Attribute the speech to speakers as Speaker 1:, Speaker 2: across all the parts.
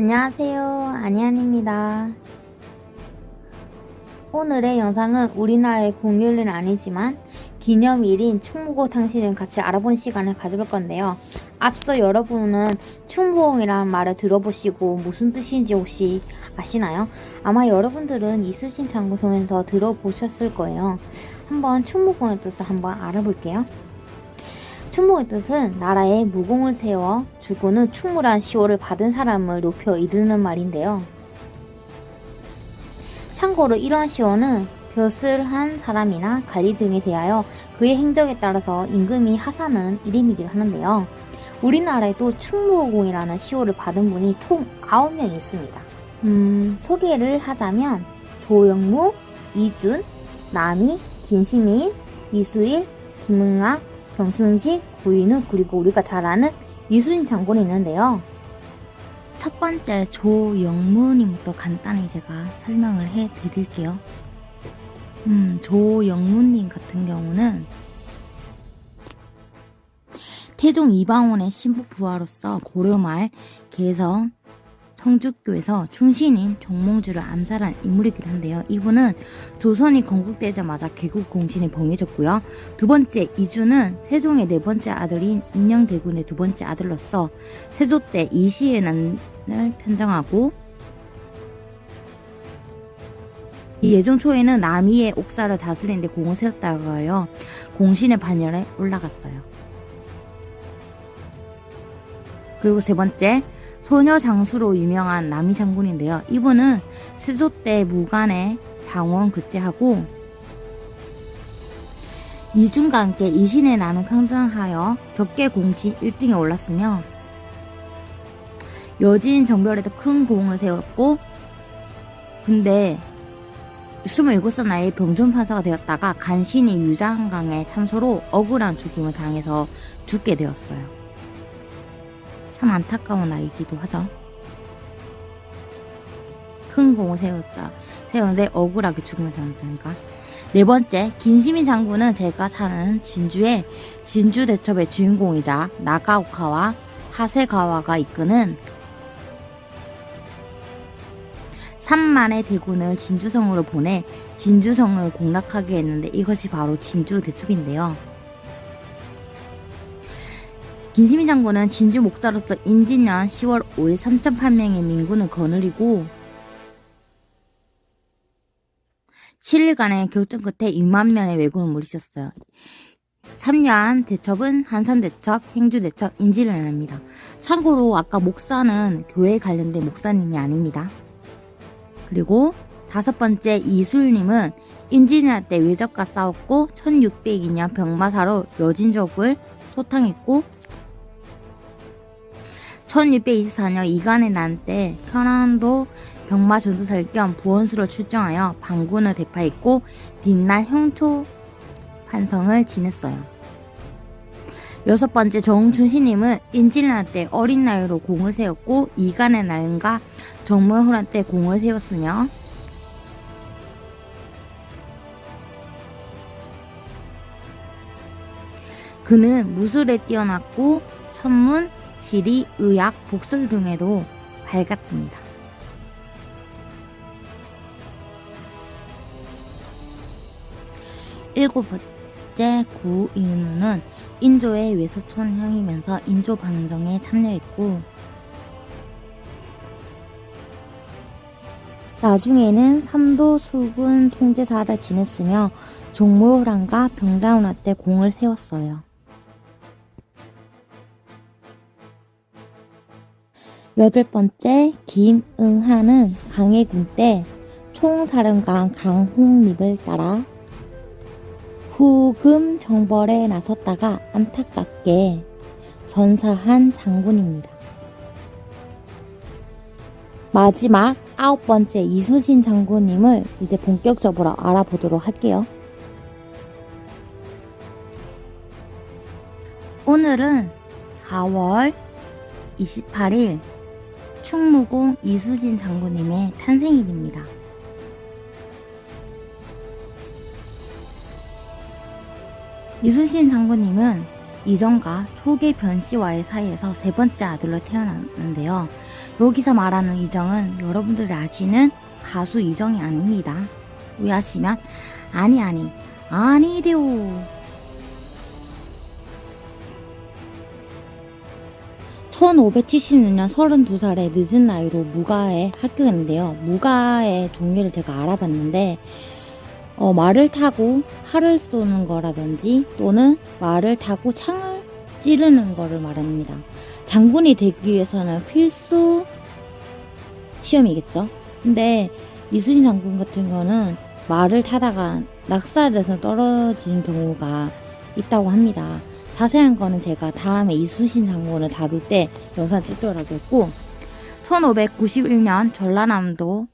Speaker 1: 안녕하세요. 안희안입니다. 오늘의 영상은 우리나라의 공휴일은 아니지만 기념일인 충무고 당신을 같이 알아보는 시간을 가져볼 건데요. 앞서 여러분은 충무공이라는 말을 들어보시고 무슨 뜻인지 혹시 아시나요? 아마 여러분들은 이순신 장군 통해서 들어보셨을 거예요. 한번 충무공의 뜻을 한번 알아볼게요. 충무의 뜻은 나라에 무공을 세워 주고는 충무란 시호를 받은 사람을 높여 이르는 말인데요. 참고로 이러한 시호는 벼슬 한 사람이나 관리 등에 대하여 그의 행적에 따라서 임금이 하사는 이름이기도 하는데요. 우리나라에도 충무공이라는 시호를 받은 분이 총 9명이 있습니다. 음, 소개를 하자면 조영무, 이준, 남희, 김시민, 이수일, 김응아, 정춘식, 구인우 그리고 우리가 잘 아는 이순신 장군이 있는데요. 첫 번째 조영무님부터 간단히 제가 설명을 해 드릴게요. 음, 조영무님 같은 경우는 태종 이방원의 신부 부하로서 고려말 개성 성주교에서 충신인 종몽주를 암살한 인물이기도 한데요. 이분은 조선이 건국되자마자 개국 공신이 봉해졌고요. 두 번째 이주는 세종의 네 번째 아들인 인녕대군의 두 번째 아들로서 세조 때 이시의 난을 편정하고 이 예종 초에는 남이의 옥사를 다스리는데 공을 세웠다가요. 공신의 반열에 올라갔어요. 그리고 세 번째 소녀 장수로 유명한 남이 장군인데요. 이분은 세조 때 무간의 장원 급제하고 이준과 함께 이신의 나는 평정하여 적게 공신 1등에 올랐으며 여진 정별에도 큰 공을 세웠고 근데 27살 나이에 병존판사가 되었다가 간신히 유장강의 참소로 억울한 죽임을 당해서 죽게 되었어요. 참 안타까운 아이기도 하죠. 큰 공을 세웠다. 세웠는데 억울하게 죽음을 당했다니까. 네 번째, 김시민 장군은 제가 사는 진주의 진주 대첩의 주인공이자 나가오카와 하세가와가 이끄는 3만의 대군을 진주성으로 보내 진주성을 공략하게 했는데 이것이 바로 진주 대첩인데요. 김시민 장군은 진주 목사로서 임진년 10월 5일 3,800명의 민군을 거느리고 7일간의 격전 끝에 6만 명의 왜군을 물리쳤어요. 3년 대첩은 한산대첩, 행주대첩, 인지련입니다. 참고로 아까 목사는 교회에 관련된 목사님이 아닙니다. 그리고 다섯 번째 이술님은 인지년 때 외적과 싸웠고 1602년 병마사로 여진족을 소탕했고 1624년 이간의 난 때 현안도 병마 전투살 겸 부원수로 출정하여 방군을 대파했고 뒷날 형초 판성을 지냈어요. 여섯 번째 정춘신님은 인질난 때 어린 나이로 공을 세웠고 이간의 날과 정모호란 때 공을 세웠으며 그는 무술에 뛰어났고 천문, 지리, 의학, 복술 등에도 밝았습니다. 일곱 번째 구인우는 인조의 외서촌 향이면서 인조 방정에 참여했고 나중에는 삼도 수군 총재사를 지냈으며 종모호랑과 병자운화 때 공을 세웠어요. 여덟 번째 김응하는 강해군 때 총사령관 강홍립을 따라 후금 정벌에 나섰다가 안타깝게 전사한 장군입니다. 마지막 아홉 번째 이순신 장군님을 이제 본격적으로 알아보도록 할게요. 오늘은 4월 28일 충무공 이수진 장군님의 탄생일입니다. 이수진 장군님은 이전과 초계 변씨와의 사이에서 세 번째 아들로 태어났는데요. 여기서 말하는 이정은 여러분들이 아시는 가수 이정이 아닙니다. 오해하시면 아니 아니 아니래요. 1576년 32살의 늦은 나이로 무가에 합격했는데요. 무가의 종류를 제가 알아봤는데 어, 말을 타고 활을 쏘는 거라든지 또는 말을 타고 창을 찌르는 거를 말합니다. 장군이 되기 위해서는 필수 시험이겠죠. 근데 이순신 장군 같은 경우는 말을 타다가 낙살해서 떨어진 경우가 있다고 합니다. 자세한 거는 제가 다음에 이순신 장군을 다룰 때 영상 찍도록 하겠고 1591년 전라남도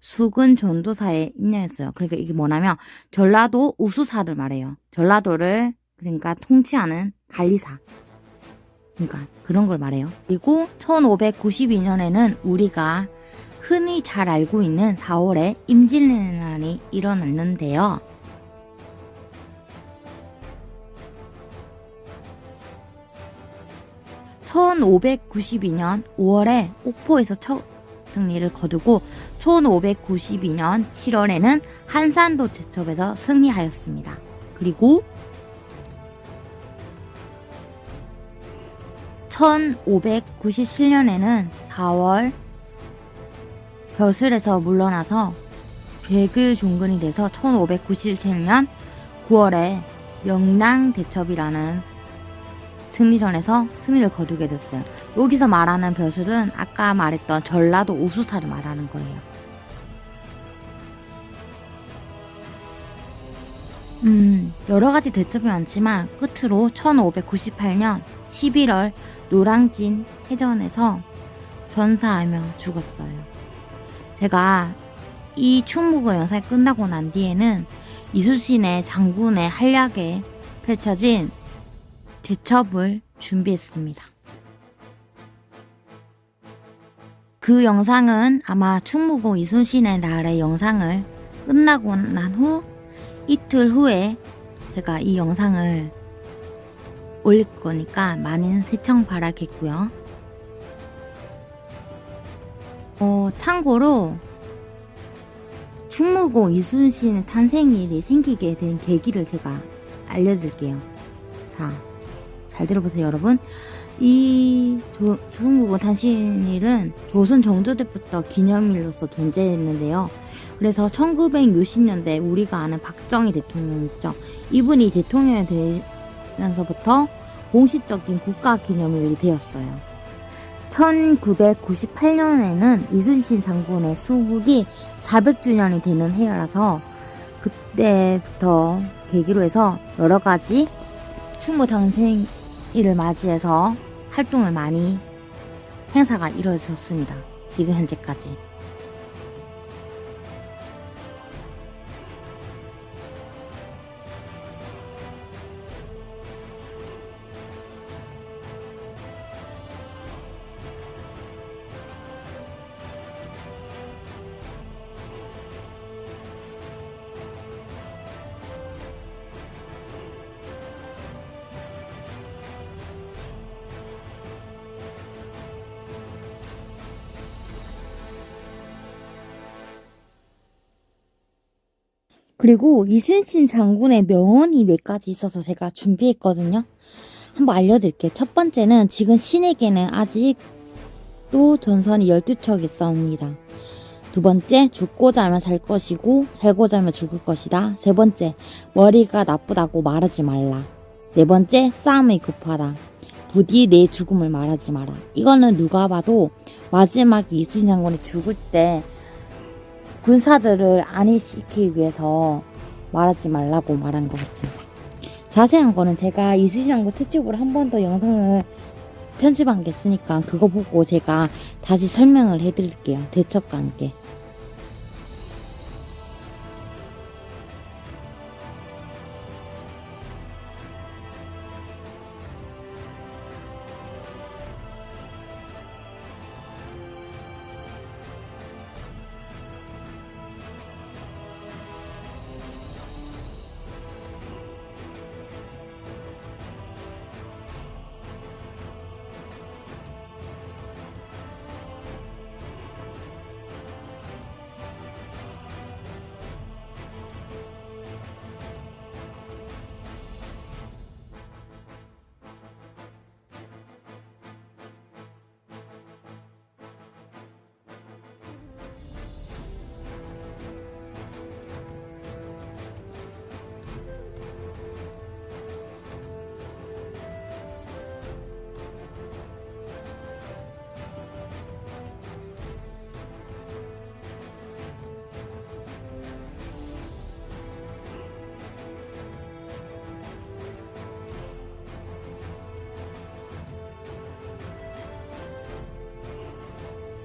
Speaker 1: 수군 전도사에 입력했어요. 그러니까 이게 뭐냐면 전라도 우수사를 말해요. 전라도를 그러니까 통치하는 관리사. 그러니까 그런 걸 말해요. 그리고 1592년에는 우리가 흔히 잘 알고 있는 4월에 임진왜란이 일어났는데요. 1592년 5월에 옥포에서 첫 승리를 거두고 1592년 7월에는 한산도 제첩에서 승리하였습니다. 그리고 1597년에는 4월 벼슬에서 물러나서 백을 종근이 돼서 1597년 9월에 명랑대첩이라는 승리전에서 승리를 거두게 됐어요. 여기서 말하는 벼슬은 아까 말했던 전라도 우수사를 말하는 거예요. 음, 여러 가지 대첩이 많지만 끝으로 1598년 11월 노량진 해전에서 전사하며 죽었어요. 제가 이 충무고 영상이 끝나고 난 뒤에는 이수신의 장군의 한략에 펼쳐진 대첩을 준비했습니다. 그 영상은 아마 충무고 이순신의 날의 영상을 끝나고 난 후 이틀 후에 제가 이 영상을 올릴 거니까 많은 시청 바라겠고요. 어, 참고로 충무고 이순신의 탄생일이 생기게 된 계기를 제가 알려드릴게요. 자, 잘 들어보세요, 여러분. 이 조, 중국은 탄신일은 조선 정조 때부터 기념일로서 존재했는데요. 그래서 1960년대 우리가 아는 박정희 대통령 있죠. 이분이 대통령이 되면서부터 공식적인 국가 기념일이 되었어요. 1998년에는 이순신 장군의 수국이 400주년이 되는 해라서 그때부터 계기로 해서 여러 가지 충무 탄생 일을 맞이해서 활동을 많이 행사가 이루어졌습니다. 지금 현재까지. 그리고 이순신 장군의 명언이 몇 가지 있어서 제가 준비했거든요. 한번 알려드릴게요. 첫 번째는 지금 신에게는 아직도 전선이 12척 있사옵니다. 두 번째, 죽고자 하면 살 것이고 살고자 하면 죽을 것이다. 세 번째, 머리가 나쁘다고 말하지 말라. 네 번째, 싸움이 급하다. 부디 내 죽음을 말하지 마라. 이거는 누가 봐도 마지막 이순신 장군이 죽을 때 군사들을 안위시키기 위해서 말하지 말라고 말한 것 같습니다. 자세한 거는 제가 이수시랑도 특집으로 한 번 더 영상을 편집한 게 있으니까 그거 보고 제가 다시 설명을 해드릴게요. 대첩과 함께.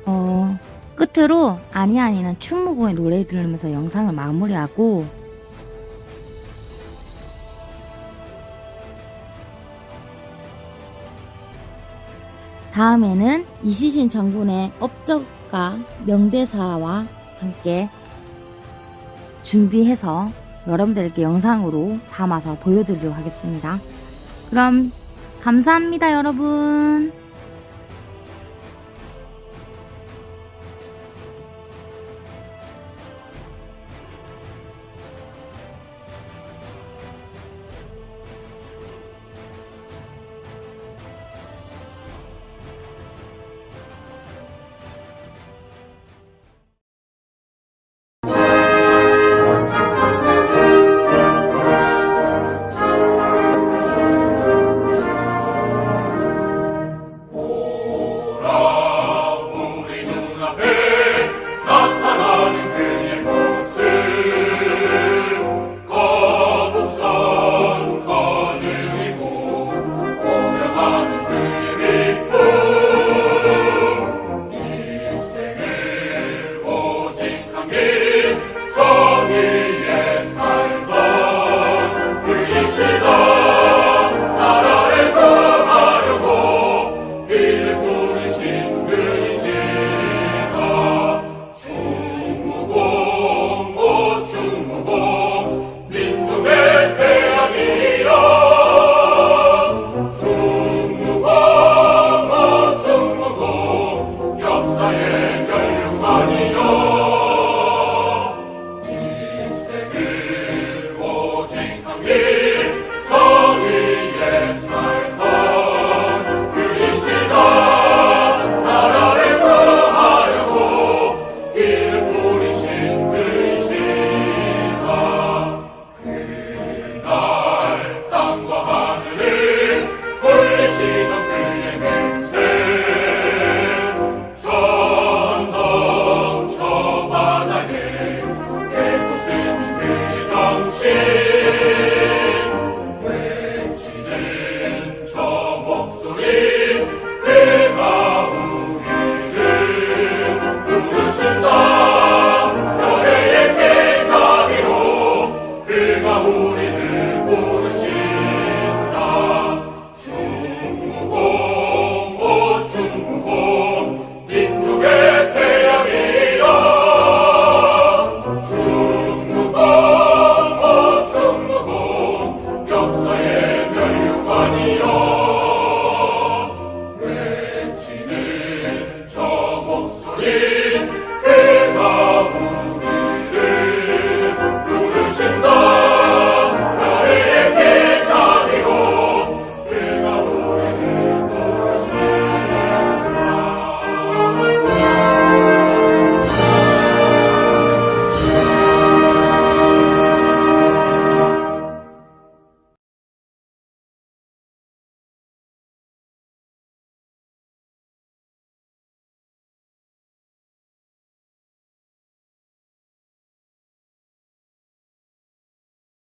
Speaker 2: 어, 끝으로 아니 아니는 충무공의 노래 들으면서 영상을 마무리하고 다음에는 이시신 장군의 업적과 명대사와 함께 준비해서 여러분들에게 영상으로 담아서 보여드리도록 하겠습니다. 그럼 감사합니다, 여러분.